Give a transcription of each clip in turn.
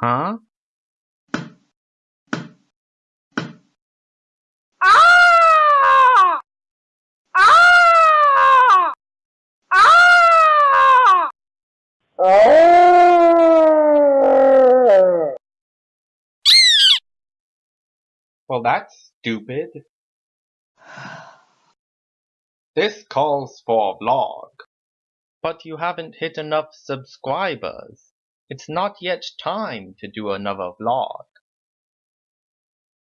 Huh? Ah! Ah! Ah! Well, that's stupid. This calls for a vlog. But you haven't hit enough subscribers. It's not yet time to do another vlog.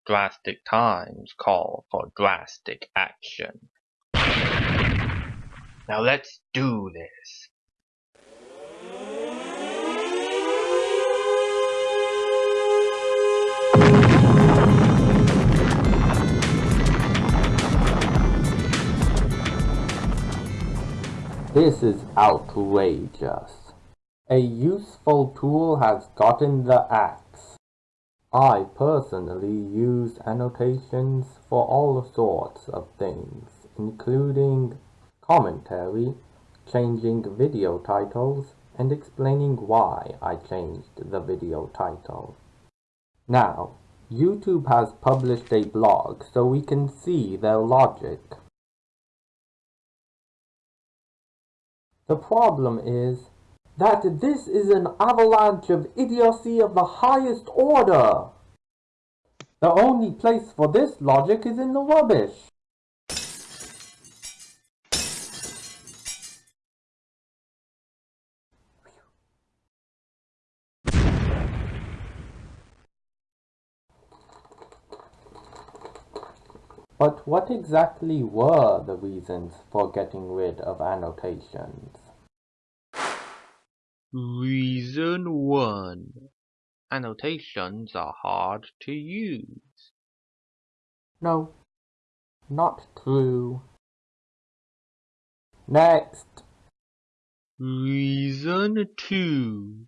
Drastic times call for drastic action. Now let's do this. This is outrageous. A useful tool has gotten the axe. I personally use annotations for all sorts of things, including commentary, changing video titles, and explaining why I changed the video title. Now, YouTube has published a blog so we can see their logic. The problem is that this is an avalanche of idiocy of the highest order. The only place for this logic is in the rubbish. But what exactly were the reasons for getting rid of annotations? Reason 1. Annotations are hard to use. No, not true. Next. Reason 2.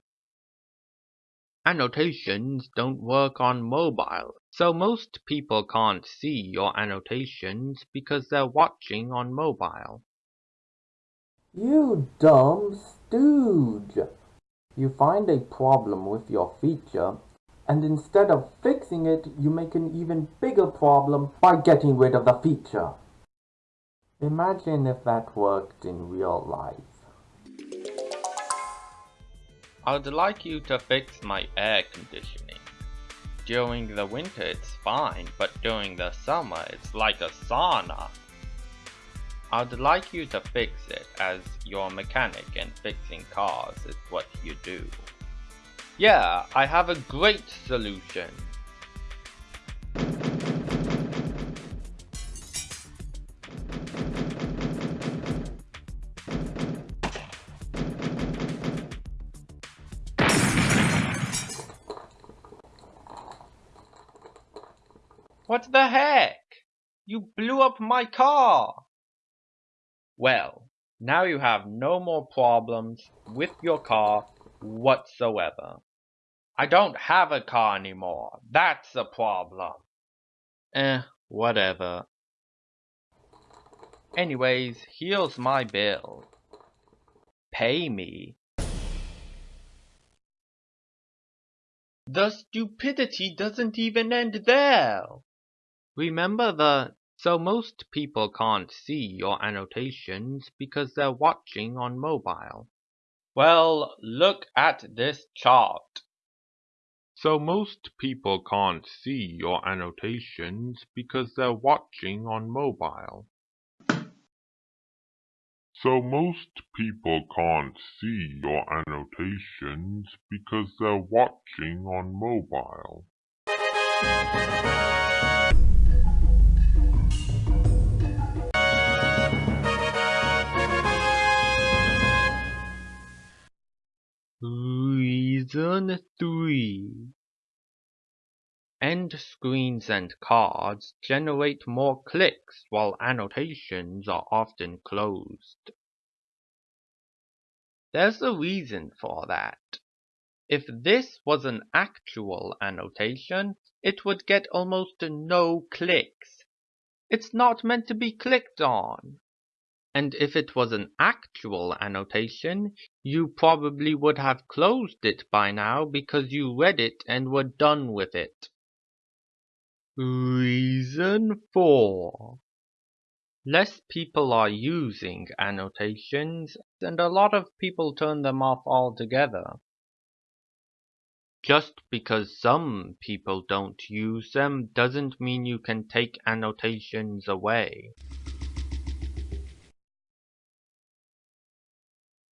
Annotations don't work on mobile, so most people can't see your annotations because they're watching on mobile. You dumb stooge! You find a problem with your feature, and instead of fixing it, you make an even bigger problem by getting rid of the feature. Imagine if that worked in real life. I'd like you to fix my air conditioning. During the winter it's fine, but during the summer it's like a sauna. I'd like you to fix it as your mechanic and fixing cars is what you do. Yeah, I have a great solution. What the heck? You blew up my car! Well, now you have no more problems with your car whatsoever. I don't have a car anymore. That's a problem. Eh, whatever. Anyways, here's my bill. Pay me. The stupidity doesn't even end there. Remember the so most people can't see your annotations because they're watching on mobile. Well, look at this chart. So most people can't see your annotations because they're watching on mobile. So most people can't see your annotations because they're watching on mobile. Reason 3 End screens and cards generate more clicks while annotations are often closed. There's a reason for that. If this was an actual annotation, it would get almost no clicks. It's not meant to be clicked on. And if it was an actual annotation, You probably would have closed it by now because you read it and were done with it. Reason 4. Less people are using annotations, and a lot of people turn them off altogether. Just because some people don't use them doesn't mean you can take annotations away.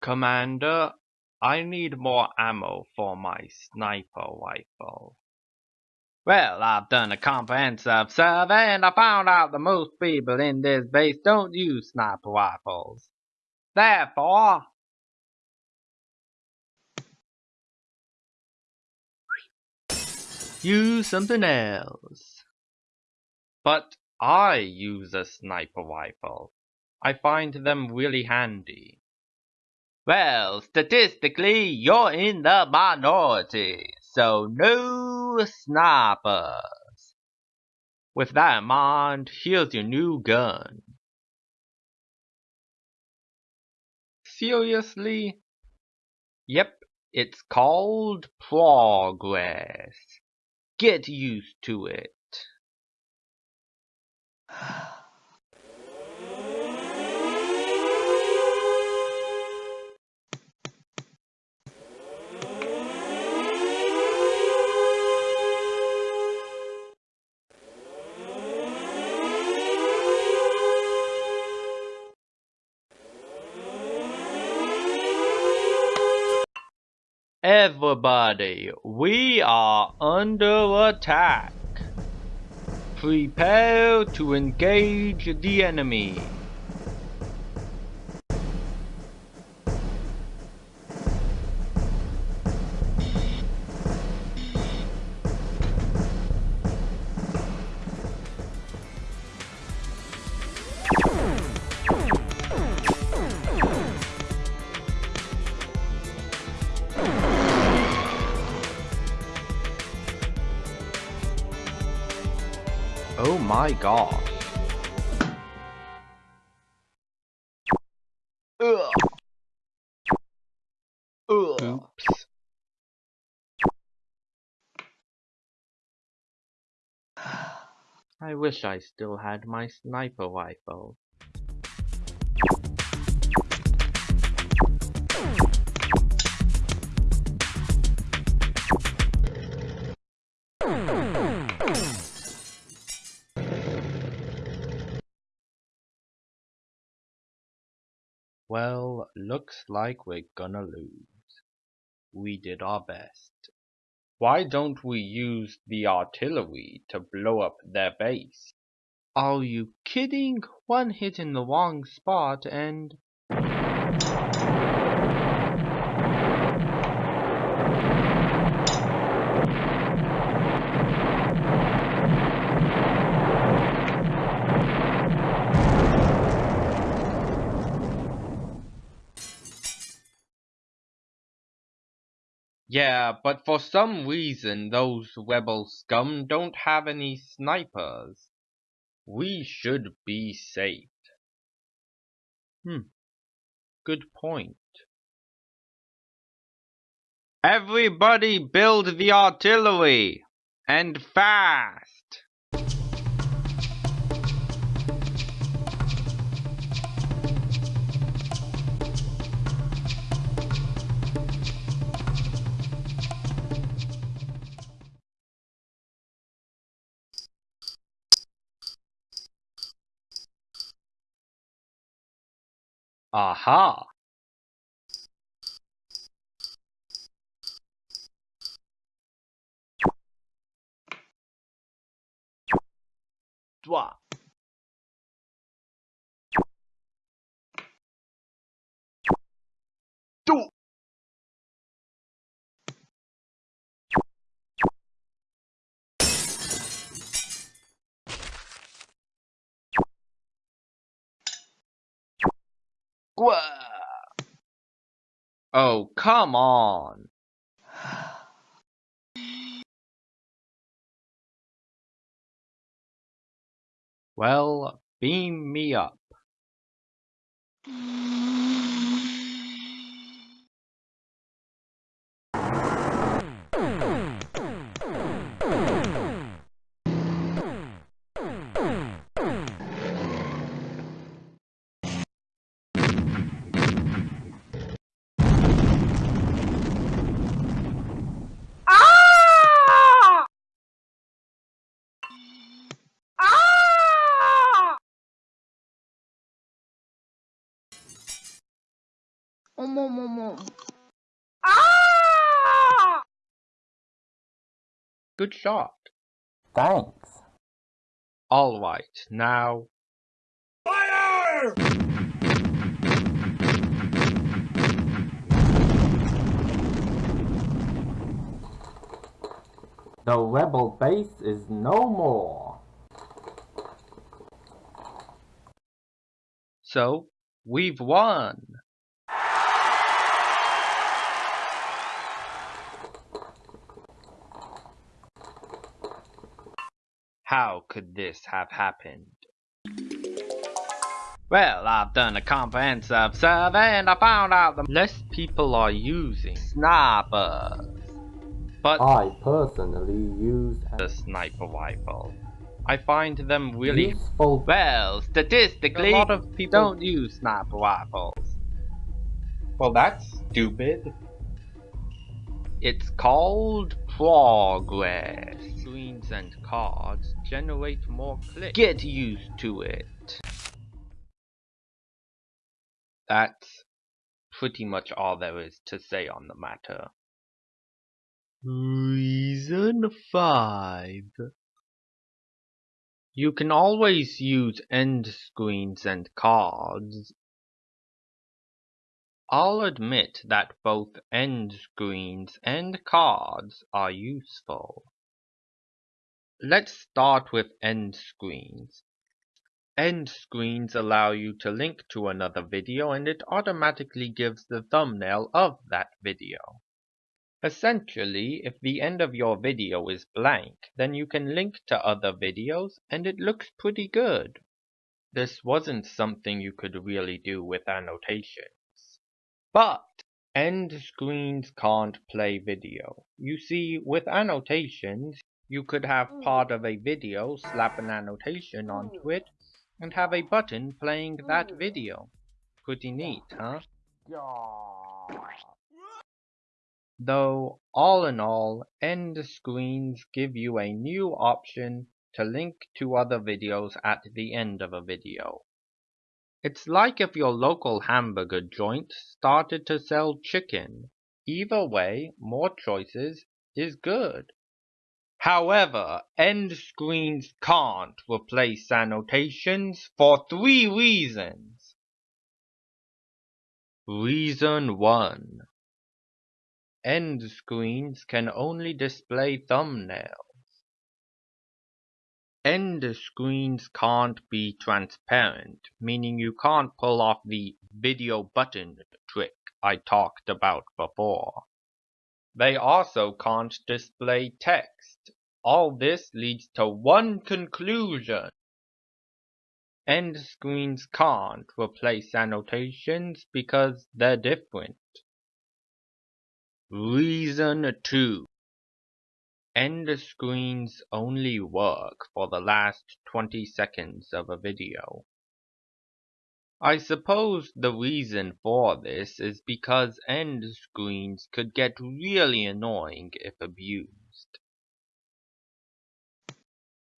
Commander, I need more ammo for my sniper rifle. Well, I've done a comprehensive survey and I found out that most people in this base don't use sniper rifles. Therefore, Use something else. But I use a sniper rifle. I find them really handy. Well, statistically, you're in the minority, so no snipers. With that in mind, here's your new gun. Seriously? Yep, it's called Progress. Get used to it. Everybody, we are under attack. Prepare to engage the enemy. My god. Ugh. Ugh. Oops. I wish I still had my sniper rifle. Well, looks like we're gonna lose. We did our best. Why don't we use the artillery to blow up their base? Are you kidding? One hit in the wrong spot and... Yeah, but for some reason those rebel scum don't have any snipers. We should be safe. Hmm. Good point. Everybody build the artillery! And fast! Aha! Dwa. Oh, come on. Well, beam me up. Ah! Good shot. Thanks. All right, now. Fire! The rebel base is no more. So, we've won! How could this have happened? Well, I've done a comprehensive survey and I found out the Less people are using snipers. but I personally use the sniper rifle. I find them really useful Well, statistically, a lot of people don't use sniper rifles. Well, that's stupid. It's called progress. Screens and cards generate more clicks. Get used to it. That's pretty much all there is to say on the matter. Reason 5 You can always use end screens and cards. I'll admit that both end screens and cards are useful. Let's start with end screens. End screens allow you to link to another video and it automatically gives the thumbnail of that video. Essentially, if the end of your video is blank, then you can link to other videos and it looks pretty good. This wasn't something you could really do with annotations. But end screens can't play video. You see, with annotations, you could have hmm. part of a video, slap an annotation hmm. onto it, and have a button playing that hmm. video. Pretty neat, huh? Though, all in all, end screens give you a new option to link to other videos at the end of a video. It's like if your local hamburger joint started to sell chicken. Either way, more choices is good. However, end screens can't replace annotations for three reasons. Reason 1 End screens can only display thumbnails. End screens can't be transparent, meaning you can't pull off the video button trick I talked about before. They also can't display text. All this leads to one conclusion. End screens can't replace annotations because they're different. Reason 2 End screens only work for the last 20 seconds of a video. I suppose the reason for this is because end screens could get really annoying if abused.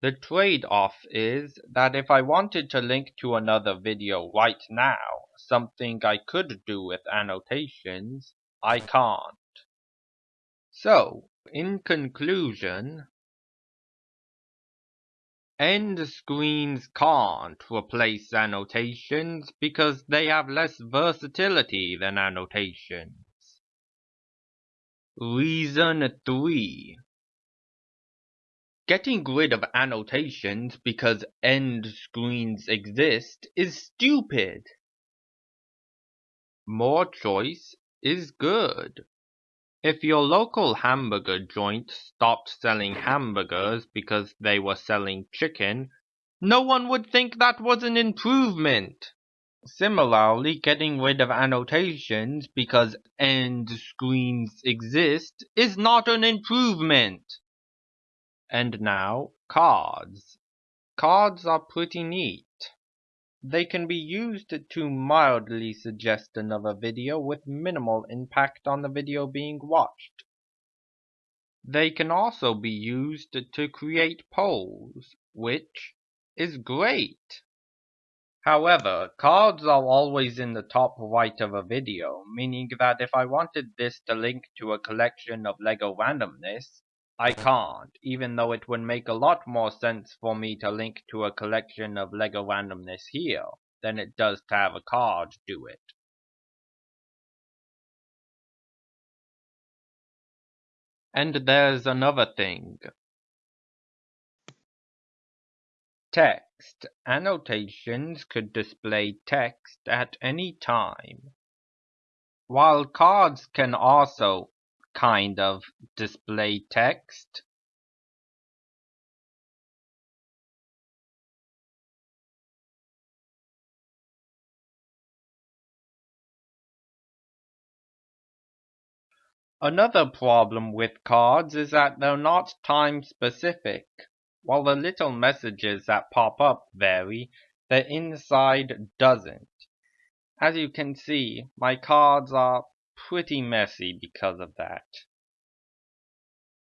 The trade-off is that if I wanted to link to another video right now, something I could do with annotations, I can't. So, conclusion, end screens can't replace annotations because they have less versatility than annotations. Reason 3 Getting rid of annotations because end screens exist is stupid. More choice is good. If your local hamburger joint stopped selling hamburgers because they were selling chicken, no one would think that was an improvement. Similarly, getting rid of annotations because end screens exist is not an improvement. And now, cards. Cards are pretty neat. They can be used to mildly suggest another video with minimal impact on the video being watched. They can also be used to create polls, which is great. However, cards are always in the top right of a video, meaning that if I wanted this to link to a collection of LEGO randomness, I can't, even though it would make a lot more sense for me to link to a collection of LEGO randomness here than it does to have a card do it. And there's another thing. Text. Annotations could display text at any time. While cards can also kind of display text. Another problem with cards is that they're not time specific. While the little messages that pop up vary, the inside doesn't. As you can see, my cards are pretty messy because of that.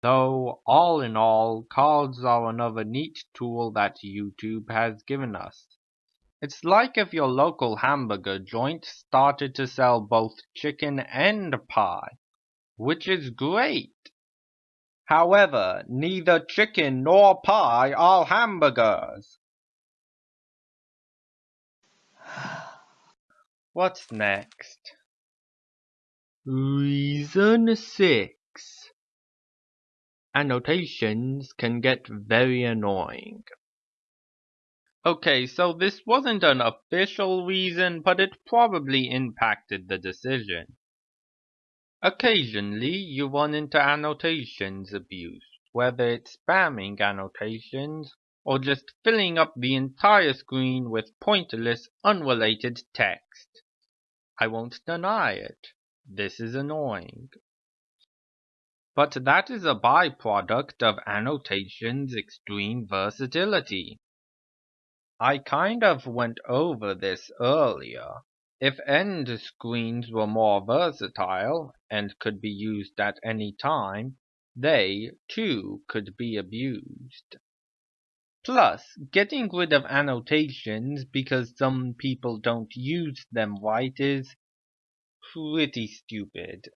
Though, all in all, cards are another neat tool that YouTube has given us. It's like if your local hamburger joint started to sell both chicken and pie, which is great. However, neither chicken nor pie are hamburgers. What's next? Reason 6 Annotations can get very annoying. Okay, so this wasn't an official reason, but it probably impacted the decision. Occasionally, you run into annotations abuse, whether it's spamming annotations or just filling up the entire screen with pointless, unrelated text. I won't deny it. This is annoying. But that is a byproduct of annotation's extreme versatility. I kind of went over this earlier. If end screens were more versatile and could be used at any time, they, too, could be abused. Plus, getting rid of annotations because some people don't use them right is pretty stupid.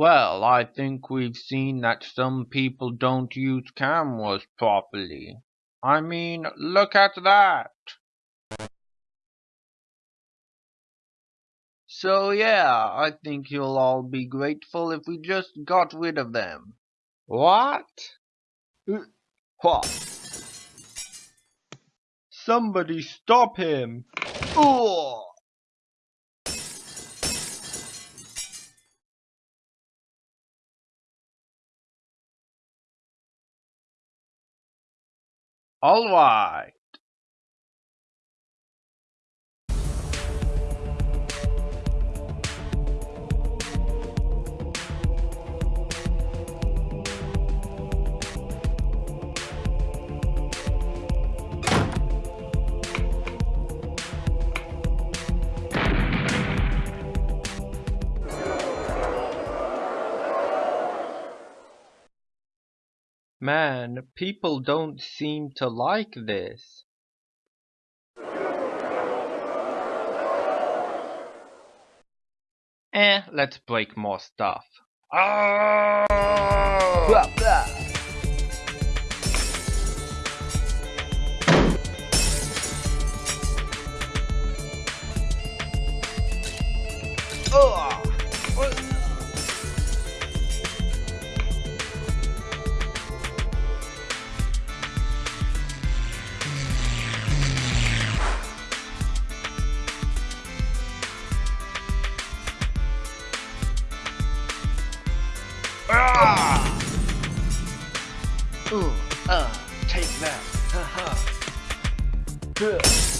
Well, I think we've seen that some people don't use cameras properly. I mean, look at that! So yeah, I think you'll all be grateful if we just got rid of them. What? Mm, what? Somebody stop him! Oh! All. Man, people don't seem to like this. Eh, let's break more stuff. Oh! Blah, blah. Ooh, uh, take that. Haha. Good.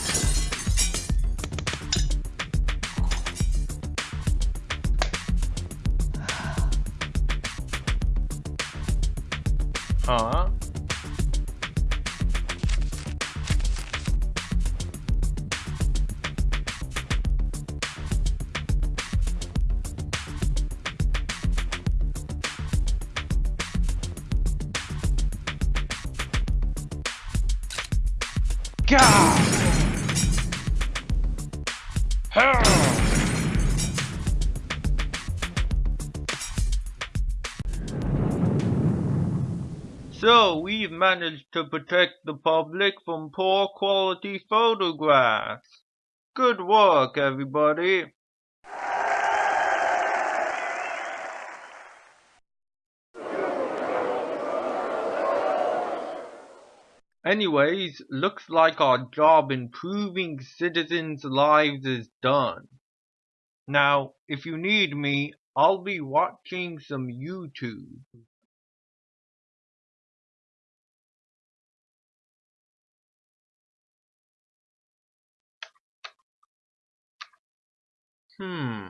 Managed to protect the public from poor quality photographs. Good work, everybody. Anyways, looks like our job improving citizens' lives is done. Now, if you need me, I'll be watching some YouTube. Hmm.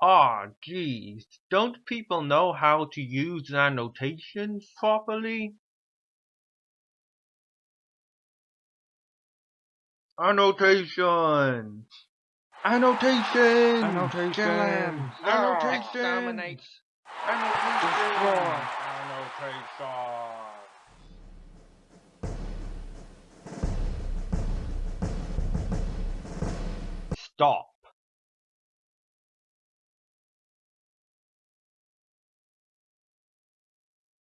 Ah, geez, don't people know how to use annotations properly? Annotations! Annotations! Annotations! Him! Ah, Annotations! exterminate. Annotations! Destroy. Annotations! Stop.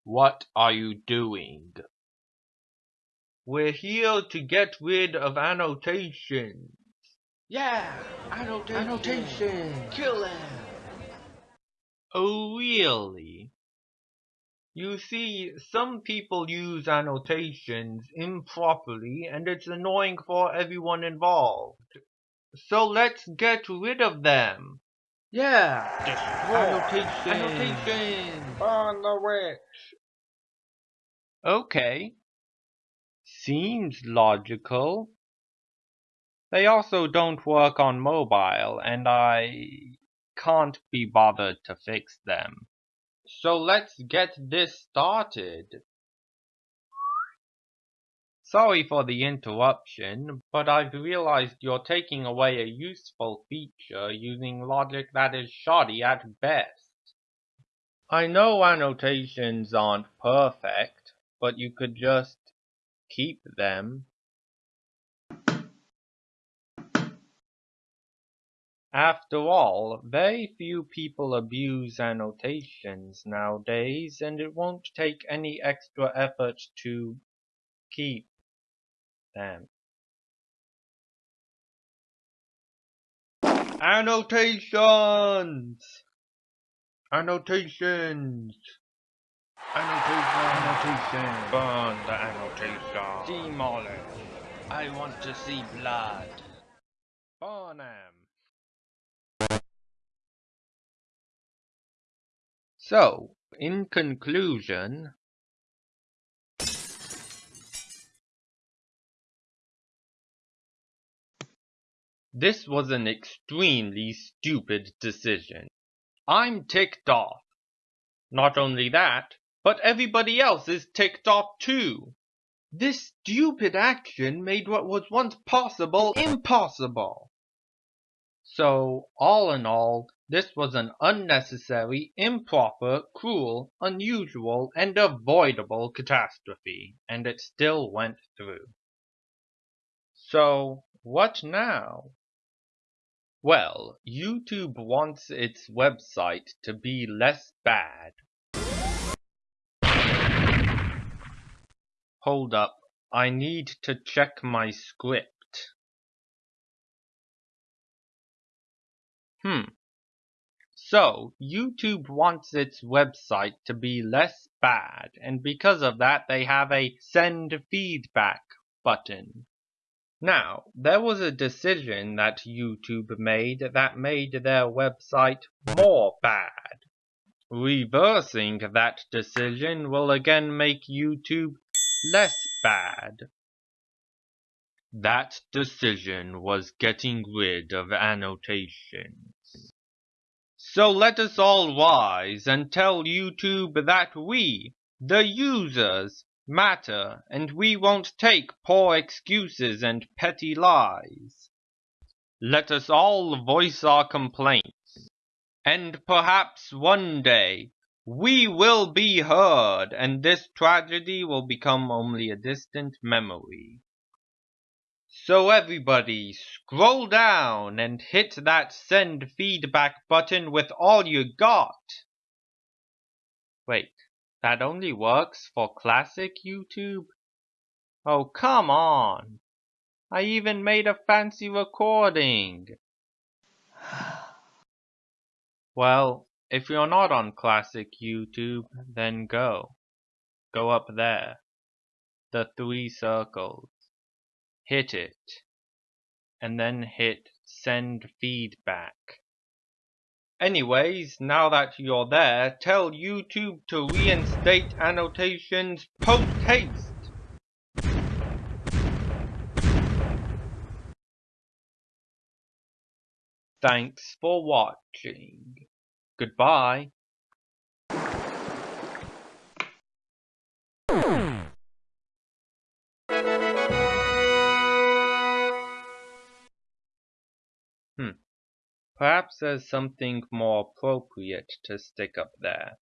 What are you doing? We're here to get rid of annotations. Yeah, annotation. Annotation. Kill him. Oh, really? You see, some people use annotations improperly and it's annoying for everyone involved. So let's get rid of them. Yeah. Destroy. Annotation. Annotations. Burn the witch. Okay. Seems logical. They also don't work on mobile, and I can't be bothered to fix them. So let's get this started. Sorry for the interruption, but I've realized you're taking away a useful feature using logic that is shoddy at best. I know annotations aren't perfect, but you could just keep them. After all, very few people abuse annotations nowadays, and it won't take any extra effort to keep them. Annotations! Annotations! Annotations! annotation. Burn the annotation. Demolish. I want to see blood. Burn them. So, in conclusion, this was an extremely stupid decision. I'm ticked off. Not only that, but everybody else is ticked off too. This stupid action made what was once possible impossible. So, all in all, this was an unnecessary, improper, cruel, unusual, and avoidable catastrophe, and it still went through. So, what now? Well, YouTube wants its website to be less bad. Hold up, I need to check my script. Hmm. So, YouTube wants its website to be less bad, and because of that they have a send feedback button. Now, there was a decision that YouTube made that made their website more bad. Reversing that decision will again make YouTube less bad. That decision was getting rid of annotations. So let us all rise and tell YouTube that we, the users, matter and we won't take poor excuses and petty lies. Let us all voice our complaints. And perhaps one day we will be heard and this tragedy will become only a distant memory. So everybody, scroll down and hit that send feedback button with all you got. Wait, that only works for classic YouTube? Oh, come on. I even made a fancy recording. well, if you're not on classic YouTube, then go. Go up there. The three circles hit it, and then hit send feedback. Anyways, now that you're there, tell YouTube to reinstate annotations post haste. Thanks for watching. Goodbye. Hmm. Perhaps there's something more appropriate to stick up there.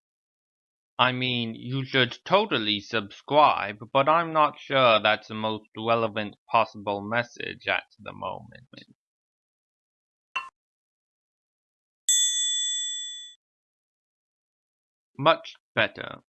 I mean, you should totally subscribe, but I'm not sure that's the most relevant possible message at the moment. Much better.